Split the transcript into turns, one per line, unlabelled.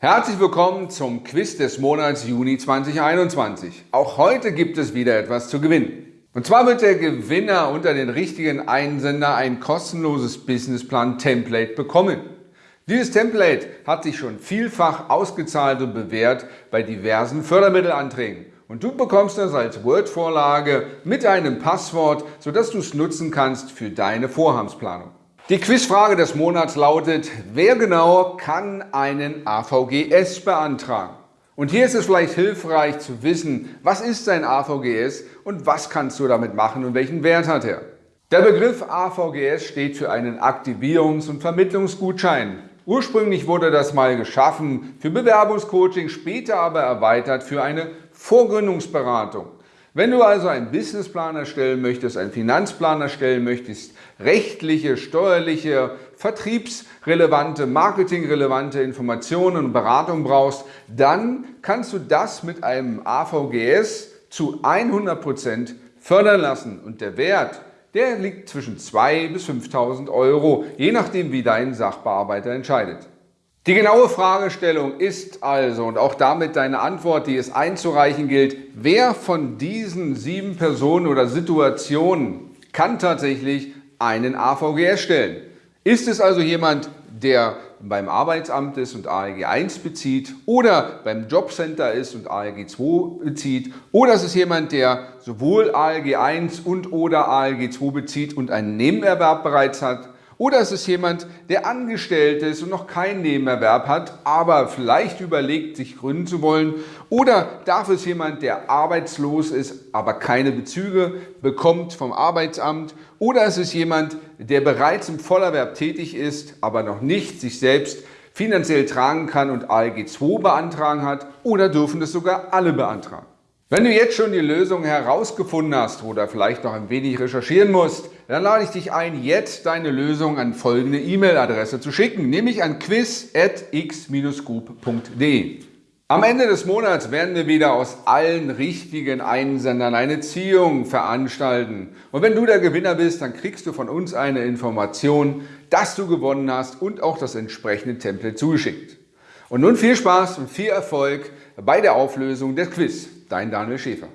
Herzlich willkommen zum Quiz des Monats Juni 2021. Auch heute gibt es wieder etwas zu gewinnen. Und zwar wird der Gewinner unter den richtigen Einsender ein kostenloses Businessplan-Template bekommen. Dieses Template hat sich schon vielfach ausgezahlt und bewährt bei diversen Fördermittelanträgen. Und du bekommst das als Word-Vorlage mit einem Passwort, sodass du es nutzen kannst für deine Vorhabsplanung. Die Quizfrage des Monats lautet, wer genau kann einen AVGS beantragen? Und hier ist es vielleicht hilfreich zu wissen, was ist ein AVGS und was kannst du damit machen und welchen Wert hat er? Der Begriff AVGS steht für einen Aktivierungs- und Vermittlungsgutschein. Ursprünglich wurde das mal geschaffen für Bewerbungscoaching, später aber erweitert für eine Vorgründungsberatung. Wenn du also einen Businessplan erstellen möchtest, einen Finanzplan erstellen möchtest, rechtliche, steuerliche, vertriebsrelevante, marketingrelevante Informationen und Beratung brauchst, dann kannst du das mit einem AVGS zu 100% fördern lassen. Und der Wert, der liegt zwischen 2.000 bis 5.000 Euro, je nachdem wie dein Sachbearbeiter entscheidet. Die genaue Fragestellung ist also, und auch damit deine Antwort, die es einzureichen gilt, wer von diesen sieben Personen oder Situationen kann tatsächlich einen AVGS stellen? Ist es also jemand, der beim Arbeitsamt ist und ALG 1 bezieht oder beim Jobcenter ist und ALG 2 bezieht oder ist es jemand, der sowohl ALG 1 und oder ALG 2 bezieht und einen Nebenerwerb bereits hat oder es ist jemand, der angestellt ist und noch keinen Nebenerwerb hat, aber vielleicht überlegt, sich gründen zu wollen. Oder darf es jemand, der arbeitslos ist, aber keine Bezüge bekommt vom Arbeitsamt. Oder es ist jemand, der bereits im Vollerwerb tätig ist, aber noch nicht sich selbst finanziell tragen kann und ALG 2 beantragen hat. Oder dürfen es sogar alle beantragen. Wenn du jetzt schon die Lösung herausgefunden hast oder vielleicht noch ein wenig recherchieren musst, dann lade ich dich ein, jetzt deine Lösung an folgende E-Mail-Adresse zu schicken, nämlich an quiz.x-group.de. Am Ende des Monats werden wir wieder aus allen richtigen Einsendern eine Ziehung veranstalten. Und wenn du der Gewinner bist, dann kriegst du von uns eine Information, dass du gewonnen hast und auch das entsprechende Template zugeschickt. Und nun viel Spaß und viel Erfolg bei der Auflösung des Quiz. Dein Daniel Schäfer.